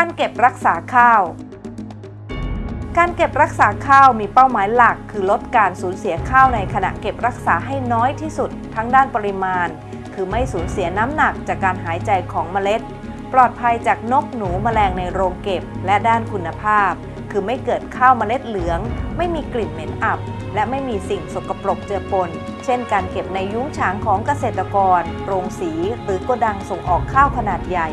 การเก็บรักษาข้าว การเก็บรักษาข้าวมีเป้าหมายหลัก คือลดการสูญเสียข้าวในขณะเก็บรักษาให้น้อยที่สุด ทั้งด้านปริมาณ คือไม่สูญเสียน้ำหนักจากการหายใจของเมล็ด ปลอดภัยจากนกหนูแมลงในโรงเก็บ และด้านคุณภาพ คือไม่เกิดข้าวเมล็ดเหลือง ไม่มีกลิ่นเหม็นอับ และไม่มีสิ่งสกปรกเจือปน เช่น การเก็บในยุ้งฉางของเกษตรกร โรงสี หรือโกดังส่งออกข้าวขนาดใหญ่